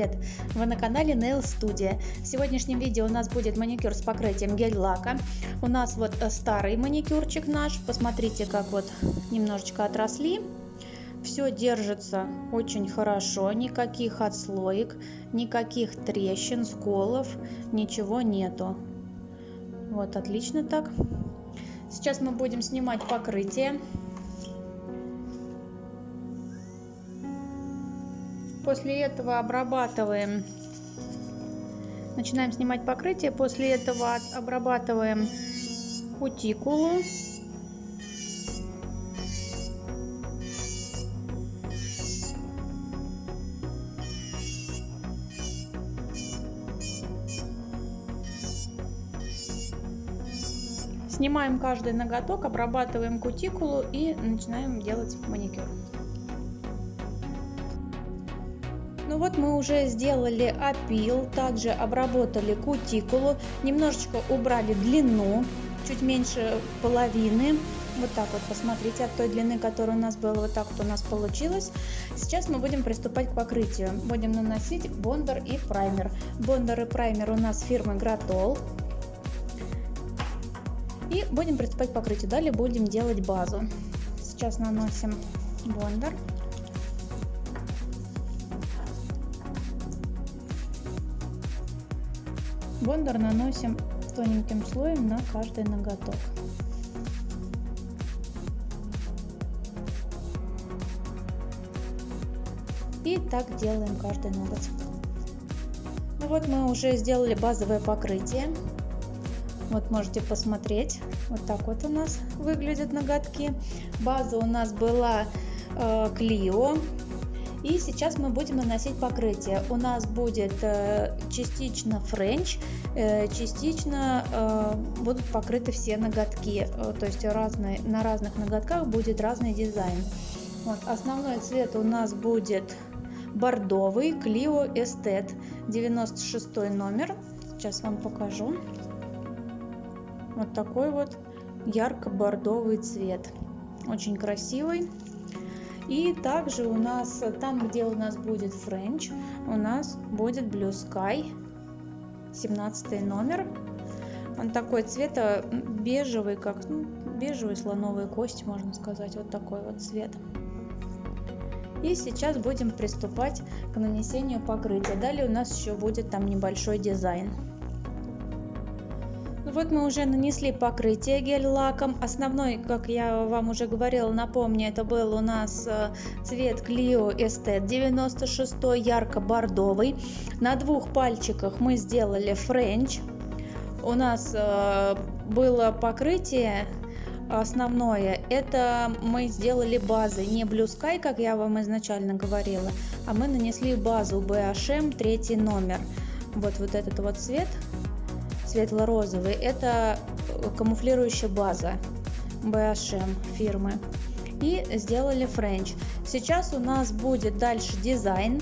привет! Вы на канале Nail Studio. В сегодняшнем видео у нас будет маникюр с покрытием гель-лака. У нас вот э, старый маникюрчик наш. Посмотрите, как вот немножечко отросли. Все держится очень хорошо, никаких отслоек, никаких трещин, сколов, ничего нету. Вот, отлично так. Сейчас мы будем снимать покрытие. После этого обрабатываем, начинаем снимать покрытие. После этого обрабатываем кутикулу. Снимаем каждый ноготок, обрабатываем кутикулу и начинаем делать маникюр. Ну вот мы уже сделали опил, также обработали кутикулу, немножечко убрали длину, чуть меньше половины. Вот так вот, посмотрите, от той длины, которая у нас была, вот так вот у нас получилось. Сейчас мы будем приступать к покрытию. Будем наносить бондер и праймер. Бондер и праймер у нас фирмы Гратол. И будем приступать к покрытию. Далее будем делать базу. Сейчас наносим бондер. Бондер наносим тоненьким слоем на каждый ноготок. И так делаем каждый ноготь. Ну вот мы уже сделали базовое покрытие. Вот можете посмотреть. Вот так вот у нас выглядят ноготки. База у нас была э, Clio и сейчас мы будем наносить покрытие. У нас будет э, частично френч, э, частично э, будут покрыты все ноготки. То есть разные, на разных ноготках будет разный дизайн. Вот, основной цвет у нас будет бордовый Clio Estet 96 номер. Сейчас вам покажу. Вот такой вот ярко-бордовый цвет. Очень красивый. И также у нас там, где у нас будет French, у нас будет Blue Sky, 17 номер. Он такой цвета бежевый, как ну, бежевый слоновые кости, можно сказать, вот такой вот цвет. И сейчас будем приступать к нанесению покрытия. Далее у нас еще будет там небольшой дизайн. Вот мы уже нанесли покрытие гель-лаком. Основной, как я вам уже говорила, напомню, это был у нас э, цвет Clio Estet 96 ярко-бордовый. На двух пальчиках мы сделали френч. У нас э, было покрытие основное. Это мы сделали базой, не Blue Sky, как я вам изначально говорила, а мы нанесли базу BHM третий номер. Вот, вот этот вот цвет светло-розовый. Это камуфлирующая база BHM фирмы. И сделали френч. Сейчас у нас будет дальше дизайн.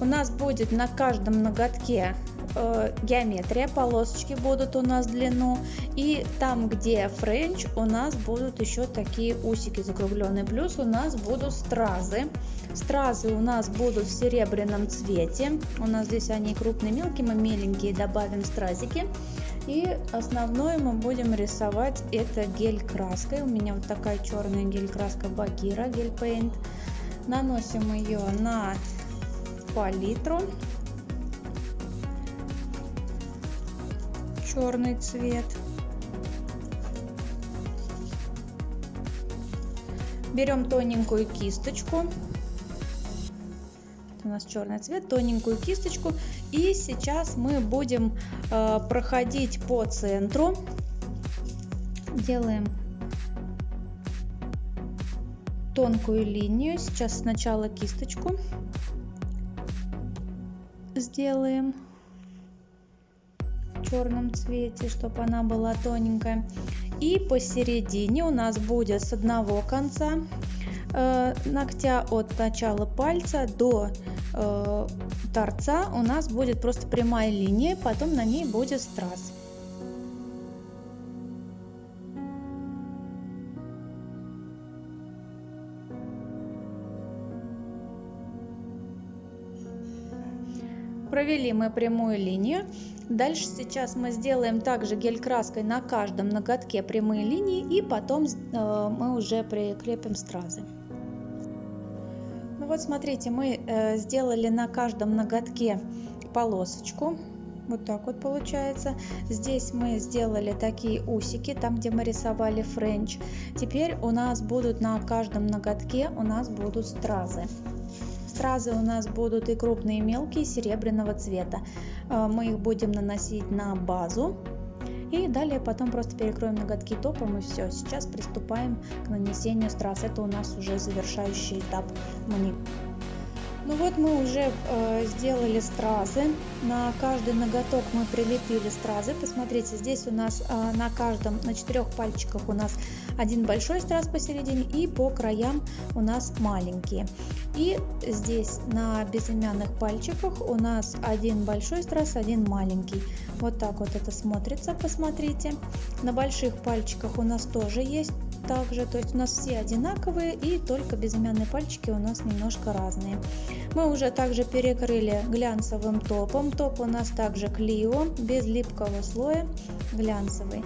У нас будет на каждом ноготке э, геометрия, полосочки будут у нас длину. И там, где френч, у нас будут еще такие усики закругленные. Плюс у нас будут стразы. Стразы у нас будут в серебряном цвете. У нас здесь они крупные, мелкие, мы меленькие добавим стразики. И основное мы будем рисовать это гель краской. У меня вот такая черная гель краска Багира, Gel Paint. Наносим ее на палитру. Черный цвет. Берем тоненькую кисточку у нас черный цвет, тоненькую кисточку. И сейчас мы будем э, проходить по центру. Делаем тонкую линию. Сейчас сначала кисточку сделаем черном цвете, чтобы она была тоненькая. И посередине у нас будет с одного конца э, ногтя от начала пальца до э, торца у нас будет просто прямая линия, потом на ней будет страз. Провели мы прямую линию. Дальше сейчас мы сделаем также гель-краской на каждом ноготке прямые линии и потом э, мы уже прикрепим стразы. Ну вот смотрите, мы э, сделали на каждом ноготке полосочку. Вот так вот получается. Здесь мы сделали такие усики, там где мы рисовали френч. Теперь у нас будут на каждом ноготке у нас будут стразы. Стразы у нас будут и крупные, и мелкие, серебряного цвета. Э, мы их будем наносить на базу. И далее потом просто перекроем ноготки топом и все. Сейчас приступаем к нанесению страз. Это у нас уже завершающий этап маникюра. Ну вот мы уже э, сделали стразы. На каждый ноготок мы прилепили стразы. Посмотрите, здесь у нас э, на каждом, на четырех пальчиках у нас один большой страз посередине и по краям у нас маленькие. И здесь на безымянных пальчиках у нас один большой страз, один маленький. Вот так вот это смотрится, посмотрите. На больших пальчиках у нас тоже есть также, то есть у нас все одинаковые и только безымянные пальчики у нас немножко разные. Мы уже также перекрыли глянцевым топом, топ у нас также Клио, без липкого слоя, глянцевый.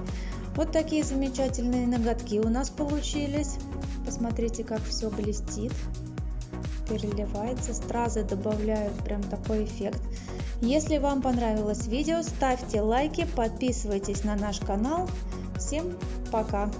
Вот такие замечательные ноготки у нас получились. Посмотрите, как все блестит, переливается, стразы добавляют прям такой эффект. Если вам понравилось видео, ставьте лайки, подписывайтесь на наш канал. Всем пока!